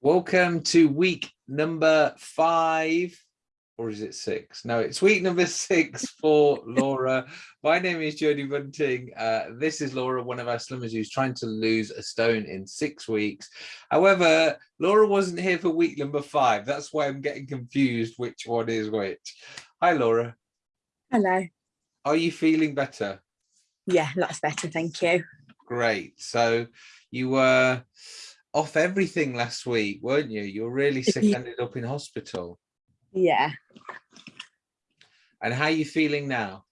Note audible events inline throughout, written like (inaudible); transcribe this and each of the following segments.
Welcome to week number five, or is it six? No, it's week number (laughs) six for Laura. My name is Jodie Bunting. Uh, this is Laura, one of our slimmers who's trying to lose a stone in six weeks. However, Laura wasn't here for week number five. That's why I'm getting confused which one is which. Hi, Laura. Hello. Are you feeling better? Yeah, lots better, thank you. Great. So you were off everything last week, weren't you? You were really sick, ended up in hospital. Yeah, And how are you feeling now?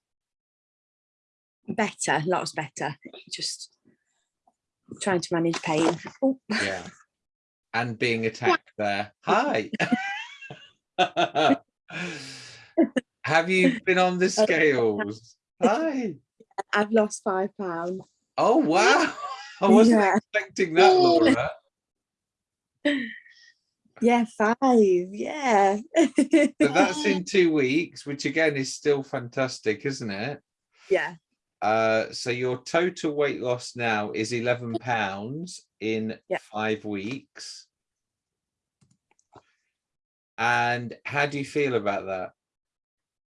better, lots better. Just trying to manage pain. Oh, Yeah. And being attacked there. Hi. (laughs) Have you been on the (laughs) scales? Hi. I've lost five pounds. Oh, wow. (laughs) I wasn't Yeah. expecting that, Laura. Yeah, five. Yeah. So that's in (laughs) two weeks, which again is still fantastic, isn't it? yeah, Uh, so your total weight loss now is 11 pounds in Yeah. five weeks. And how do you feel about that?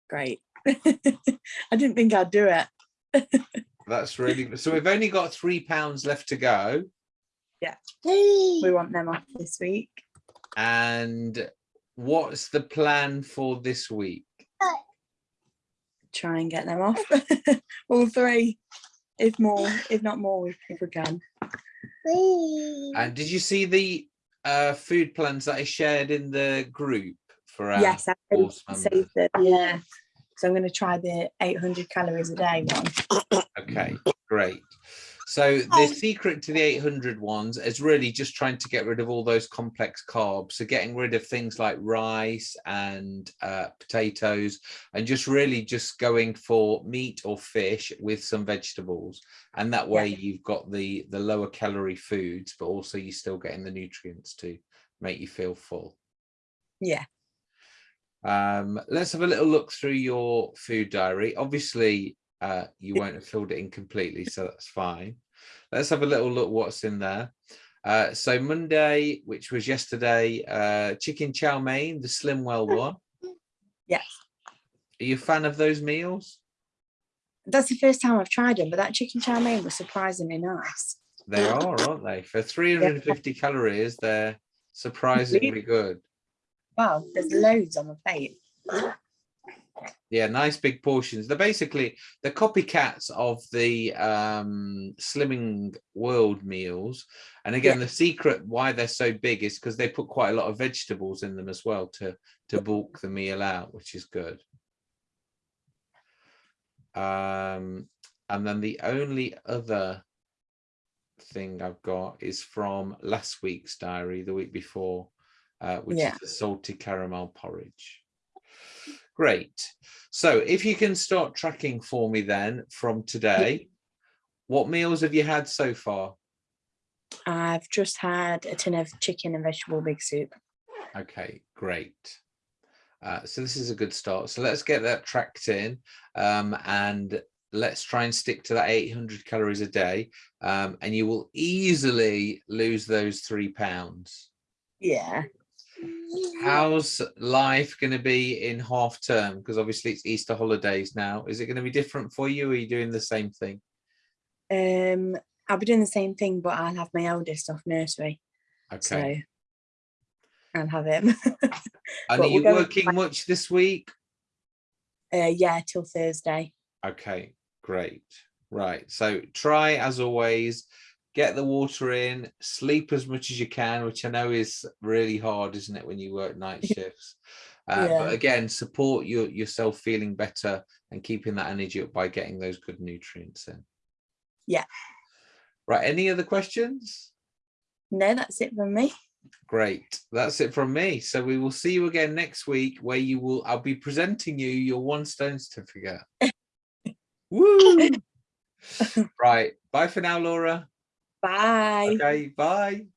great. (laughs) I didn't think I'd do it. (laughs) That's really, so we've only got three pounds left to go. We want them off this week. And what's the plan for this week? Try and get them off. (laughs) All three, if more, if not more, if we can. And did you see the uh, food plans that I shared in the group for our Yes, I saved them. Yeah. So I'm going to try the 800 calories a day one. Okay, great. So the secret to the 800 ones is really just trying to get rid of all those complex carbs. So getting rid of things like rice and uh, potatoes and just really just going for meat or fish with some vegetables. And that way you've got the, the lower calorie foods, but also you're still getting the nutrients to make you feel full. Yeah. Um, let's have a little look through your food diary. Obviously, uh, you won't have filled it in completely, so that's fine. Let's have a little look what's in there. Uh, so Monday, which was yesterday, uh, chicken chow mein, the Slimwell one. Yes. Are you a fan of those meals? That's the first time I've tried them, but that chicken chow mein was surprisingly nice. They are, aren't they? For 350 calories, they're surprisingly good. Wow, there's loads on the plate. Yeah, nice big portions. They're basically the copycats of the um, Slimming World meals. And again, the secret why they're so big is because they put quite a lot of vegetables in them as well to to bulk the meal out, which is good. Um, and then the only other thing I've got is from last week's diary, the week before, uh, which Yeah. is the salty caramel porridge. Great. So if you can start tracking for me then from today, what meals have you had so far? I've just had a tin of chicken and vegetable big soup. Okay, great. Uh, so this is a good start. So let's get that tracked in um, and let's try and stick to that 800 calories a day um, and you will easily lose those three pounds. Yeah. How's life going to be in half term? Because obviously it's Easter holidays now. Is it going to be different for you? Or are you doing the same thing? Um, I'll be doing the same thing, but I'll have my eldest off nursery. Okay. So I'll have him. (laughs) and are you working back- much this week? uh, yeah, till Thursday. Okay, great. Right. So try as always, get the water in, sleep as much as you can, which I know is really hard, isn't it, when you work night shifts? Uh, Yeah. But again, support your, yourself feeling better and keeping that energy up by getting those good nutrients in. Yeah. Right. Any other questions? No, that's it from me. Great. That's it from me. So we will see you again next week where you will, I'll be presenting you your one stone certificate. (laughs) Woo! (laughs) right. Bye for now, Laura. Bye. Okay. Bye.